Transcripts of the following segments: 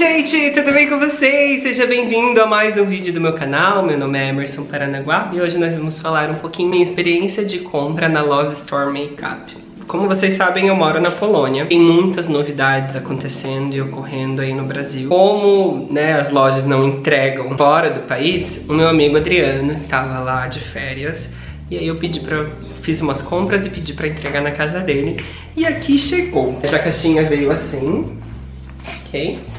Gente, tudo bem com vocês? Seja bem-vindo a mais um vídeo do meu canal. Meu nome é Emerson Paranaguá e hoje nós vamos falar um pouquinho minha experiência de compra na Love Store Makeup. Como vocês sabem, eu moro na Polônia. Tem muitas novidades acontecendo e ocorrendo aí no Brasil. Como né, as lojas não entregam fora do país, o meu amigo Adriano estava lá de férias e aí eu pedi pra... Fiz umas compras e pedi pra entregar na casa dele. E aqui chegou. Essa caixinha veio assim, ok?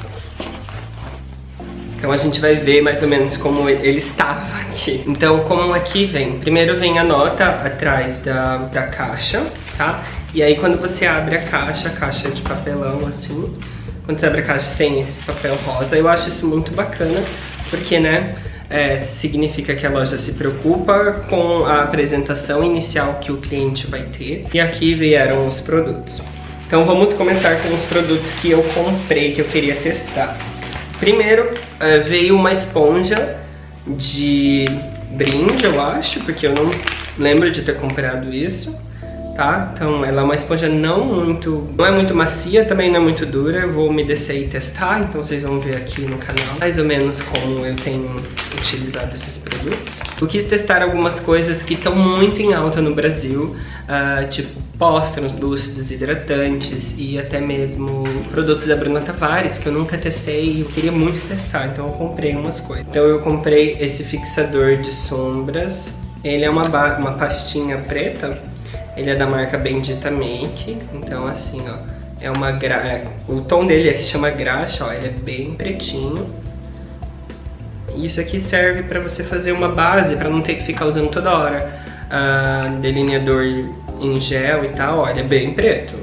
Então a gente vai ver mais ou menos como ele estava aqui. Então como aqui vem? Primeiro vem a nota atrás da, da caixa, tá? E aí quando você abre a caixa, a caixa é de papelão assim, quando você abre a caixa tem esse papel rosa. Eu acho isso muito bacana, porque né, é, significa que a loja se preocupa com a apresentação inicial que o cliente vai ter. E aqui vieram os produtos. Então vamos começar com os produtos que eu comprei, que eu queria testar. Primeiro, é, veio uma esponja de brinde, eu acho, porque eu não lembro de ter comprado isso, tá? Então ela é uma esponja não muito, não é muito macia, também não é muito dura, eu vou me descer e testar, então vocês vão ver aqui no canal mais ou menos como eu tenho utilizado esses produtos. Eu quis testar algumas coisas que estão muito em alta no Brasil, uh, tipo pós translúcidos, hidratantes e até mesmo produtos da Bruna Tavares que eu nunca testei e eu queria muito testar, então eu comprei umas coisas. Então eu comprei esse fixador de sombras, ele é uma, uma pastinha preta, ele é da marca Bendita Make, então assim ó, é uma gra... É, o tom dele se chama graxa, ó, ele é bem pretinho. Isso aqui serve para você fazer uma base, para não ter que ficar usando toda hora uh, delineador em gel e tal, olha, é bem preto.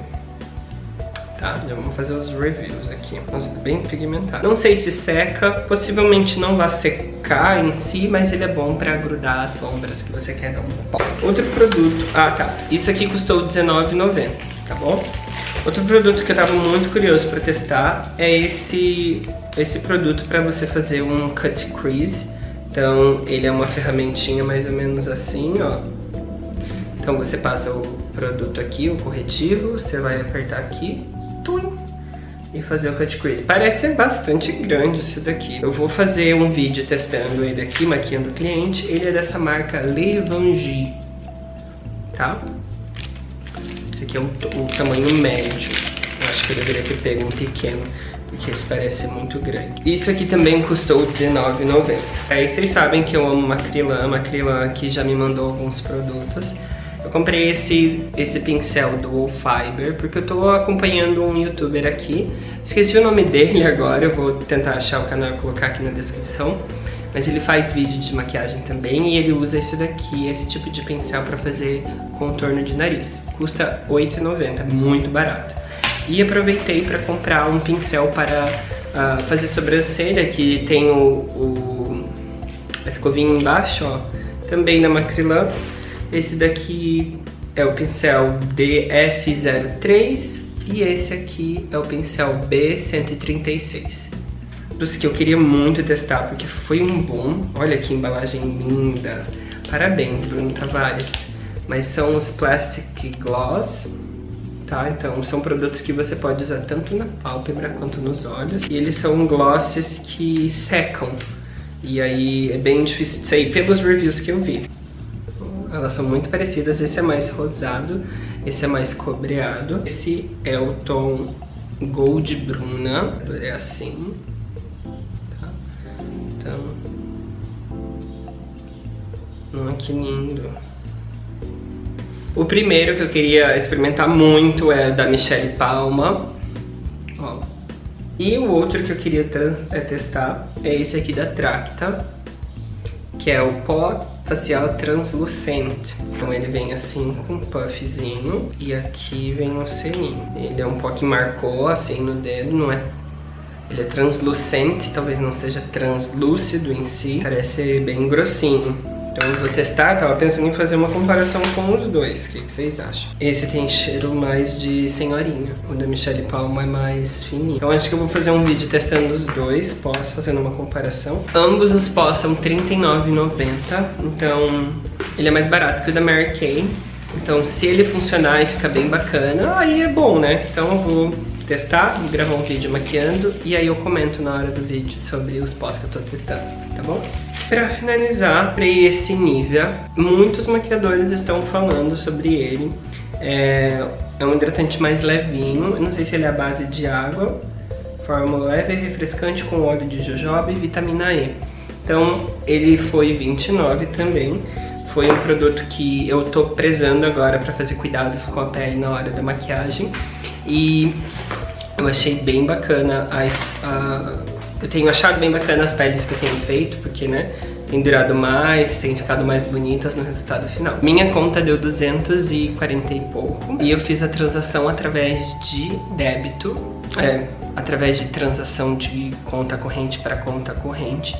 Tá, já vamos fazer os reviews aqui. Nossa, bem pigmentado. Não sei se seca, possivelmente não vai secar em si, mas ele é bom pra grudar as sombras que você quer dar um pó. Outro produto, ah tá, isso aqui custou R$19,90, tá bom? Outro produto que eu tava muito curioso pra testar é esse, esse produto pra você fazer um cut crease. Então ele é uma ferramentinha mais ou menos assim, ó então você passa o produto aqui, o corretivo, você vai apertar aqui, tum, e fazer o cut crease. Parece bastante grande isso daqui. Eu vou fazer um vídeo testando ele aqui, maquiando o cliente. Ele é dessa marca Levangie, tá? Esse aqui é o, tamanho médio. Eu acho que eu deveria ter pego um pequeno porque esse parece muito grande. Isso aqui também custou R$19,90. Aí vocês sabem que eu amo Macrylan, a Macrylan aqui já me mandou alguns produtos. Eu comprei esse, esse pincel do Fiber porque eu tô acompanhando um youtuber aqui. Esqueci o nome dele agora, eu vou tentar achar o canal e colocar aqui na descrição. Mas ele faz vídeo de maquiagem também e ele usa isso daqui, esse tipo de pincel para fazer contorno de nariz. Custa R$8,90, muito barato. E aproveitei para comprar um pincel para uh, fazer sobrancelha, que tem o, o a escovinha embaixo, ó, também da Macrylan. Esse daqui é o pincel DF03 e esse aqui é o pincel B136. Dos que eu queria muito testar, porque foi um bom. Olha que embalagem linda. Parabéns, Bruno Tavares. Mas são os Plastic Gloss, tá? Então são produtos que você pode usar tanto na pálpebra quanto nos olhos. E eles são glosses que secam. E aí é bem difícil de sair pelos reviews que eu vi elas são muito parecidas. Esse é mais rosado, esse é mais cobreado. Esse é o tom Gold Bruna, é assim. Tá? Então, olha que lindo. O primeiro que eu queria experimentar muito é da Michelle Palma. Ó. E o outro que eu queria é testar é esse aqui da Tracta, que é o pó facial translucente. Então ele vem assim com um puffzinho e aqui vem um selinho. Ele é um pouco que marcou assim no dedo, não é ele é translucente, talvez não seja translúcido em si, parece bem grossinho. Então eu vou testar, tava pensando em fazer uma comparação com os dois, o que, que, vocês acham? Esse tem cheiro mais de senhorinha, o da Michelle Palma é mais fininho. Então acho que eu vou fazer um vídeo testando os dois, posso fazendo uma comparação. Ambos os pós são R$39,90, então ele é mais barato que o da Mary Kay. Então se ele funcionar e ficar bem bacana, aí é bom, né? Então eu vou testar, gravar um vídeo maquiando e aí eu comento na hora do vídeo sobre os pós que eu tô testando, tá bom? Pra finalizar, pra esse nível, muitos maquiadores estão falando sobre ele. É, é um hidratante mais levinho, eu não sei se ele é a base de água, fórmula leve e refrescante com óleo de jojoba e vitamina E. Então ele foi 29 também, foi um produto que eu tô prezando agora pra fazer cuidados com a pele na hora da maquiagem. E eu achei bem bacana as... Eu tenho achado bem bacana as peles que eu tenho feito, porque, né, tem durado mais, tem ficado mais bonitas no resultado final. Minha conta deu 240 e pouco, e eu fiz a transação através de débito, é, através de transação de conta corrente para conta corrente.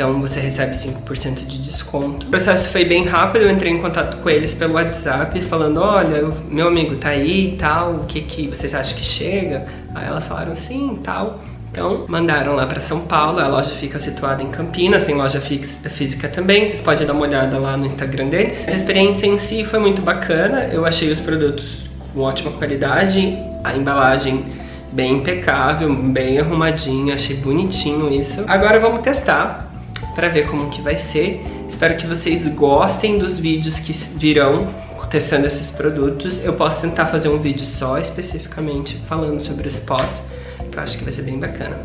Então você recebe 5% de desconto. O processo foi bem rápido, eu entrei em contato com eles pelo WhatsApp falando, olha, meu amigo tá aí e tal, o que, que vocês acham que chega? Aí elas falaram sim e tal. Então, mandaram lá para São Paulo, a loja fica situada em Campinas, tem loja física também, vocês podem dar uma olhada lá no Instagram deles. A experiência em si foi muito bacana, eu achei os produtos com ótima qualidade, a embalagem bem impecável, bem arrumadinha, achei bonitinho isso. Agora vamos testar para ver como que vai ser. Espero que vocês gostem dos vídeos que virão testando esses produtos. Eu posso tentar fazer um vídeo só especificamente falando sobre os pós, que eu acho que vai ser bem bacana,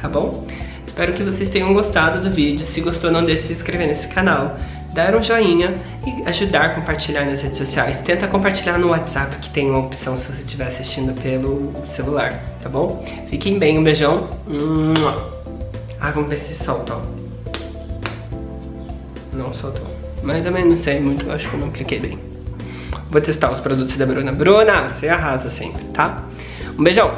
tá bom? Espero que vocês tenham gostado do vídeo. Se gostou, não deixe de se inscrever nesse canal, dar um joinha e ajudar a compartilhar nas redes sociais. Tenta compartilhar no WhatsApp, que tem uma opção se você estiver assistindo pelo celular, tá bom? Fiquem bem, um beijão. Ah, vamos ver se solta, ó. Não soltou. Mas também não sei muito, acho que eu não apliquei bem. Vou testar os produtos da Bruna. Bruna, você arrasa sempre, tá? Um beijão.